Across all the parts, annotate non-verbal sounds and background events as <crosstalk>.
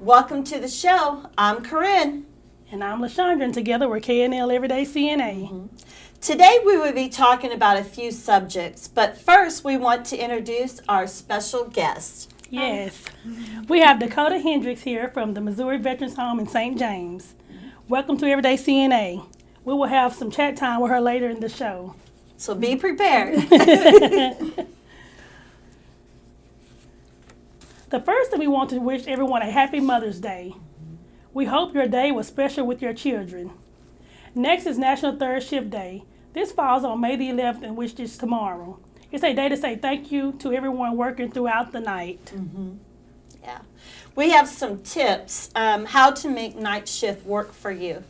Welcome to the show. I'm Corinne. And I'm LaShondra, and together we're KNL Everyday CNA. Mm-hmm. Today we will be talking about a few subjects, but first we want to introduce our special guest. Yes. We have Dakota Hendricks here from the Missouri Veterans Home in St. James. Welcome to Everyday CNA. We will have some chat time with her later in the show. So be prepared. <laughs> <laughs> The first thing we want to wish everyone a happy Mother's Day. We hope your day was special with your children. Next is National Third Shift Day. This falls on May the 11th, and which is tomorrow. It's a day to say thank you to everyone working throughout the night. yeah. We have some tips um, how to make night shift work for you.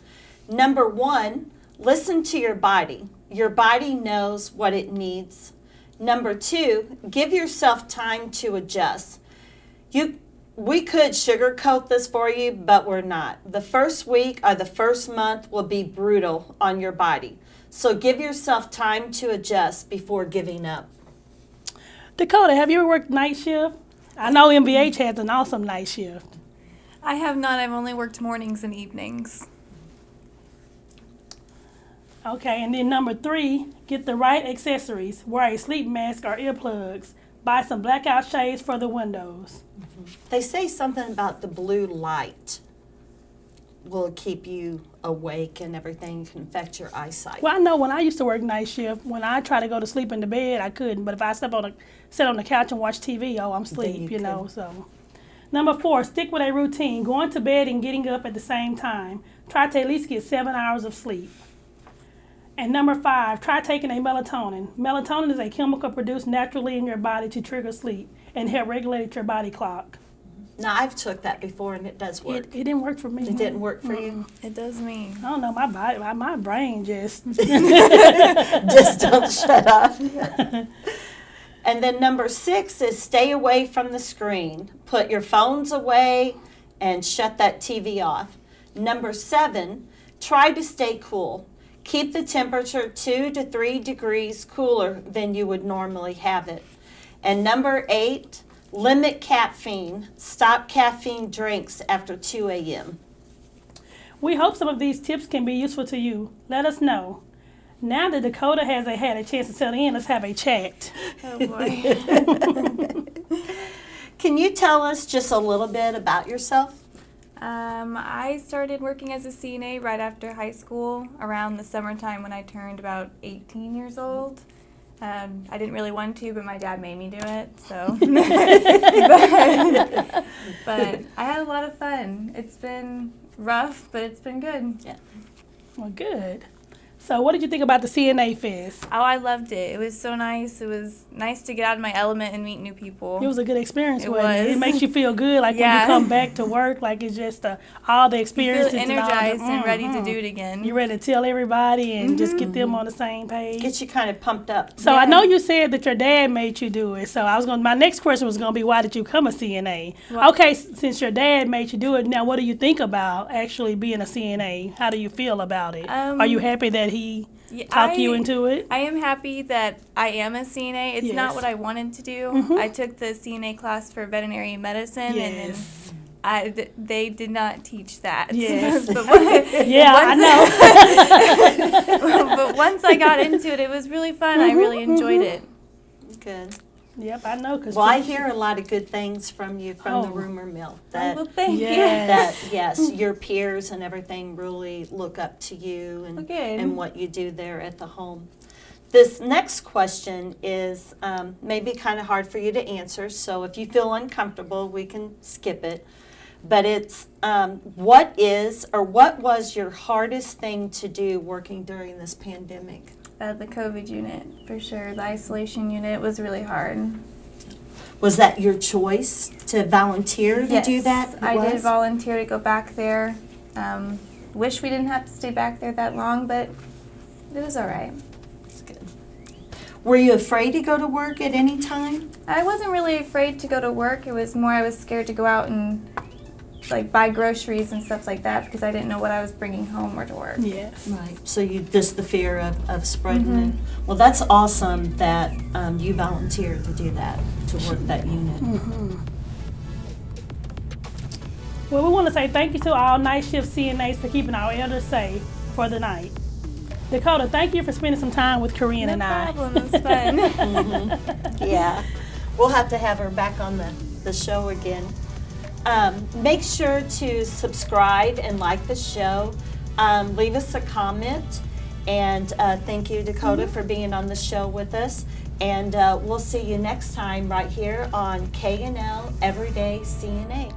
Number one, listen to your body. Your body knows what it needs. Number two, give yourself time to adjust. You, we could sugarcoat this for you, but we're not. The first week or the first month will be brutal on your body. So give yourself time to adjust before giving up. Dakota, have you ever worked night shift? I know MBH has an awesome night shift. I have not. I've only worked mornings and evenings. Okay, and then number three, get the right accessories. Wear a sleep mask or earplugs. Buy some blackout shades for the windows. They say something about the blue light will keep you awake and everything can affect your eyesight. Well, I know when I used to work night shift, when I try to go to sleep in the bed, I couldn't. But if I slept on a, sit on the couch and watch TV, oh, I'm asleep, you you, know. So, number four, stick with a routine. Going to bed and getting up at the same time. Try to at least get seven hours of sleep. And number five, try taking a melatonin. Melatonin is a chemical produced naturally in your body to trigger sleep and help regulate your body clock. Now I've took that before and it does work. It, it didn't work for me. It didn't work for you. It does me. I don't know. My body, my, my brain just. <laughs> <laughs> Just don't shut up. <laughs> and then number six is stay away from the screen. Put your phones away and shut that TV off. Number seven, try to stay cool. Keep the temperature two to three degrees cooler than you would normally have it. And number eight, limit caffeine. Stop caffeine drinks after 2 a.m. We hope some of these tips can be useful to you. Let us know. Now that Dakota has a, had a chance to settle in, let's have a chat. Oh boy. <laughs> <laughs> Can you tell us just a little bit about yourself? Um, I started working as a CNA right after high school, around the summertime when I turned about 18 years old. Um, I didn't really want to, but my dad made me do it. So, <laughs> <laughs> but, but I had a lot of fun. It's been rough, but it's been good. Yeah. Well, good. So, what did you think about the CNA Fest? Oh, I loved it. It was so nice. It was nice to get out of my element and meet new people. It was a good experience. It wasn't It? was. it makes you feel good, like when you come <laughs> back to work, like it's just uh, all the You experiences. feel and all the- energized and ready to Mhm. do it again. You're ready to tell everybody and just Mm-hmm. get them on the same page. Get you kind of pumped up. So I know you said that your dad made you do it. So I was going. to My next question was going to be, why did you come a CNA? Well- okay, since your dad made you do it, now what do you think about actually being a CNA? How do you feel about it? Um, Are you happy that he Yeah, talked you into it? I am happy that I am a CNA. It's Yes. not what I wanted to do. Mhm. I took the CNA class for veterinary medicine, and then I, th- they did not teach that. <laughs> Yes. but <laughs> when- Yeah, I <laughs> know. but once I got into it, it was really fun. I really Mhm, enjoyed mhm. it. Good. Yep, I know. Cause Well, I hear a lot of good things from you from the Oh. rumor mill. Oh, That well, thank Yes. that yes, <laughs> your peers and everything really look up to you and good. and what you do there at the home. This next question is um, maybe kind of hard for you to answer, so if you feel uncomfortable, we can skip it. But it's um, what is or what was your hardest thing to do working during this pandemic? Uh, the COVID unit, for sure. The isolation unit was really hard. Was that your choice to volunteer to do that? It I did volunteer to go back there. Um, wish we didn't have to stay back there that long, but it was all right. Were you afraid to go to work at any time? I wasn't really afraid to go to work. It was more I was scared to go out and like buy groceries and stuff like that because I didn't know what I was bringing home or to work. Yes. Right. So you just the fear of, of spreading Mhm. it. Well, that's awesome that um, you volunteered to do that to work that unit. hmm Well, we want to say thank you to all night shift CNAs for keeping our elders safe for the night. Dakota, thank you for spending some time with Corinne No and I. No problem. It was fun. <laughs> Yeah, we'll have to have her back on the, the show again. Um, make sure to subscribe and like the show. Um, leave us a comment. And uh, thank you, Dakota, mm -hmm. for being on the show with us. And uh, we'll see you next time right here on KNL Everyday CNA.